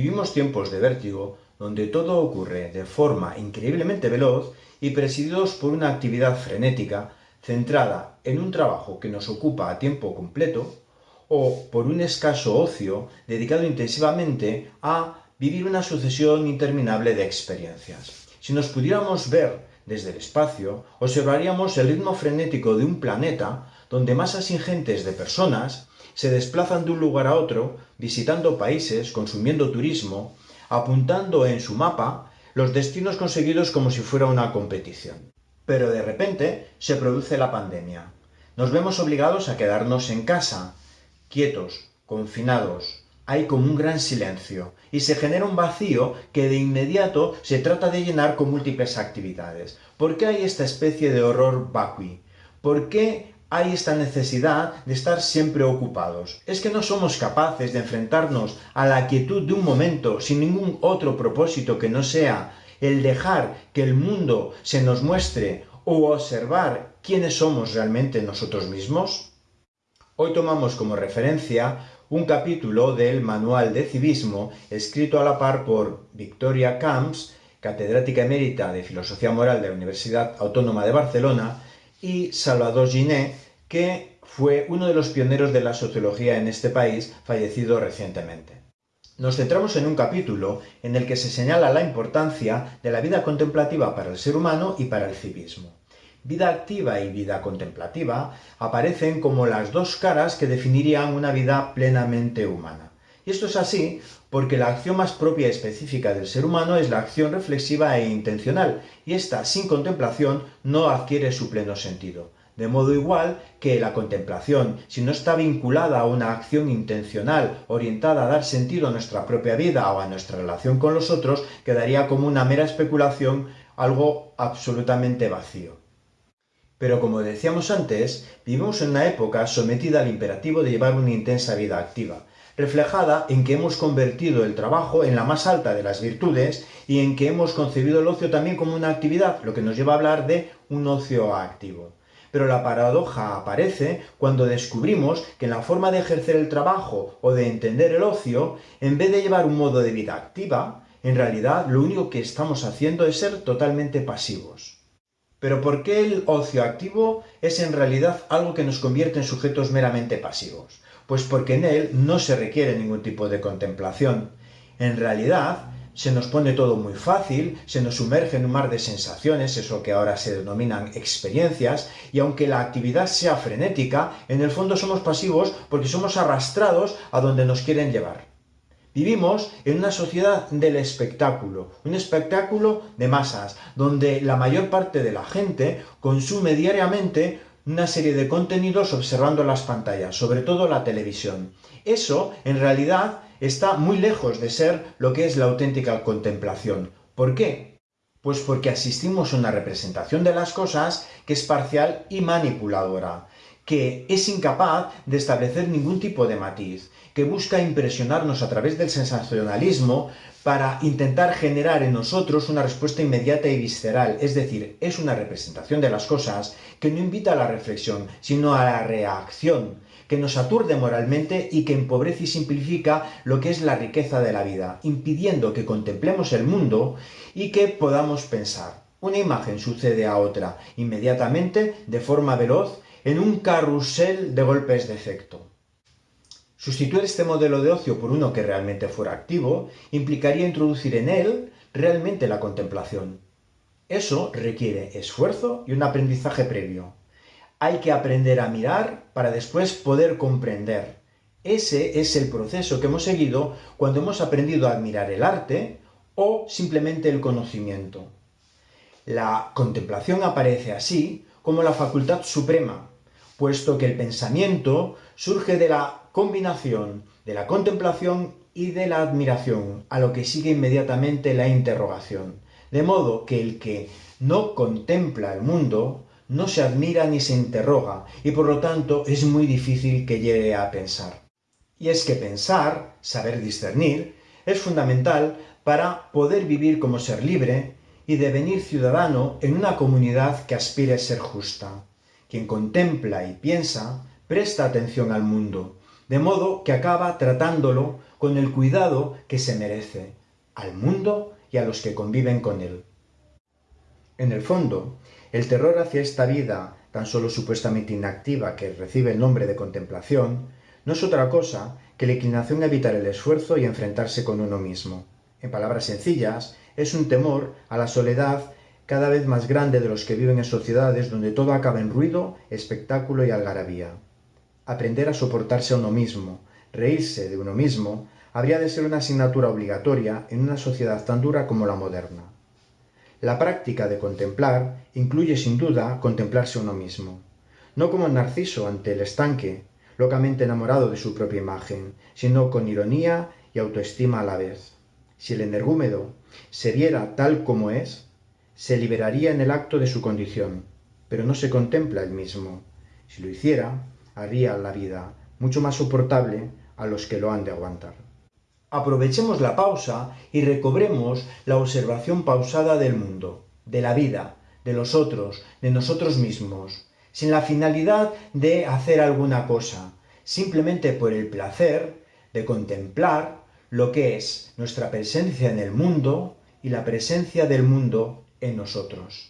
Vivimos tiempos de vértigo, donde todo ocurre de forma increíblemente veloz y presididos por una actividad frenética centrada en un trabajo que nos ocupa a tiempo completo o por un escaso ocio dedicado intensivamente a vivir una sucesión interminable de experiencias. Si nos pudiéramos ver desde el espacio, observaríamos el ritmo frenético de un planeta donde masas ingentes de personas se desplazan de un lugar a otro, visitando países, consumiendo turismo, apuntando en su mapa los destinos conseguidos como si fuera una competición. Pero de repente se produce la pandemia. Nos vemos obligados a quedarnos en casa, quietos, confinados. Hay como un gran silencio, y se genera un vacío que de inmediato se trata de llenar con múltiples actividades. ¿Por qué hay esta especie de horror vacui? ¿Por qué hay esta necesidad de estar siempre ocupados. Es que no somos capaces de enfrentarnos a la quietud de un momento sin ningún otro propósito que no sea el dejar que el mundo se nos muestre o observar quiénes somos realmente nosotros mismos. Hoy tomamos como referencia un capítulo del Manual de Civismo escrito a la par por Victoria Camps, catedrática emérita de Filosofía Moral de la Universidad Autónoma de Barcelona, y Salvador Giné, que fue uno de los pioneros de la sociología en este país, fallecido recientemente. Nos centramos en un capítulo en el que se señala la importancia de la vida contemplativa para el ser humano y para el civismo. Vida activa y vida contemplativa aparecen como las dos caras que definirían una vida plenamente humana. Y esto es así porque la acción más propia y específica del ser humano es la acción reflexiva e intencional, y esta, sin contemplación, no adquiere su pleno sentido. De modo igual que la contemplación, si no está vinculada a una acción intencional orientada a dar sentido a nuestra propia vida o a nuestra relación con los otros, quedaría como una mera especulación, algo absolutamente vacío. Pero como decíamos antes, vivimos en una época sometida al imperativo de llevar una intensa vida activa, reflejada en que hemos convertido el trabajo en la más alta de las virtudes y en que hemos concebido el ocio también como una actividad, lo que nos lleva a hablar de un ocio activo. Pero la paradoja aparece cuando descubrimos que en la forma de ejercer el trabajo o de entender el ocio, en vez de llevar un modo de vida activa, en realidad lo único que estamos haciendo es ser totalmente pasivos. Pero ¿por qué el ocio activo es en realidad algo que nos convierte en sujetos meramente pasivos? Pues porque en él no se requiere ningún tipo de contemplación. En realidad, se nos pone todo muy fácil, se nos sumerge en un mar de sensaciones, eso que ahora se denominan experiencias, y aunque la actividad sea frenética, en el fondo somos pasivos porque somos arrastrados a donde nos quieren llevar. Vivimos en una sociedad del espectáculo, un espectáculo de masas, donde la mayor parte de la gente consume diariamente una serie de contenidos observando las pantallas, sobre todo la televisión. Eso, en realidad, está muy lejos de ser lo que es la auténtica contemplación. ¿Por qué? Pues porque asistimos a una representación de las cosas que es parcial y manipuladora, que es incapaz de establecer ningún tipo de matiz, que busca impresionarnos a través del sensacionalismo para intentar generar en nosotros una respuesta inmediata y visceral, es decir, es una representación de las cosas que no invita a la reflexión, sino a la reacción, que nos aturde moralmente y que empobrece y simplifica lo que es la riqueza de la vida, impidiendo que contemplemos el mundo y que podamos pensar. Una imagen sucede a otra, inmediatamente, de forma veloz, en un carrusel de golpes de efecto. Sustituir este modelo de ocio por uno que realmente fuera activo implicaría introducir en él realmente la contemplación. Eso requiere esfuerzo y un aprendizaje previo. Hay que aprender a mirar para después poder comprender. Ese es el proceso que hemos seguido cuando hemos aprendido a admirar el arte o simplemente el conocimiento. La contemplación aparece así como la facultad suprema, puesto que el pensamiento surge de la combinación de la contemplación y de la admiración, a lo que sigue inmediatamente la interrogación. De modo que el que no contempla el mundo, no se admira ni se interroga, y por lo tanto es muy difícil que llegue a pensar. Y es que pensar, saber discernir, es fundamental para poder vivir como ser libre y devenir ciudadano en una comunidad que aspire a ser justa. Quien contempla y piensa, presta atención al mundo, de modo que acaba tratándolo con el cuidado que se merece, al mundo y a los que conviven con él. En el fondo, el terror hacia esta vida, tan solo supuestamente inactiva que recibe el nombre de contemplación, no es otra cosa que la inclinación a evitar el esfuerzo y enfrentarse con uno mismo. En palabras sencillas, es un temor a la soledad cada vez más grande de los que viven en sociedades donde todo acaba en ruido, espectáculo y algarabía. Aprender a soportarse a uno mismo, reírse de uno mismo, habría de ser una asignatura obligatoria en una sociedad tan dura como la moderna. La práctica de contemplar incluye sin duda contemplarse uno mismo, no como Narciso ante el estanque, locamente enamorado de su propia imagen, sino con ironía y autoestima a la vez. Si el energúmedo se viera tal como es, se liberaría en el acto de su condición, pero no se contempla el mismo. Si lo hiciera, haría la vida mucho más soportable a los que lo han de aguantar. Aprovechemos la pausa y recobremos la observación pausada del mundo, de la vida, de los otros, de nosotros mismos, sin la finalidad de hacer alguna cosa, simplemente por el placer de contemplar lo que es nuestra presencia en el mundo y la presencia del mundo en nosotros.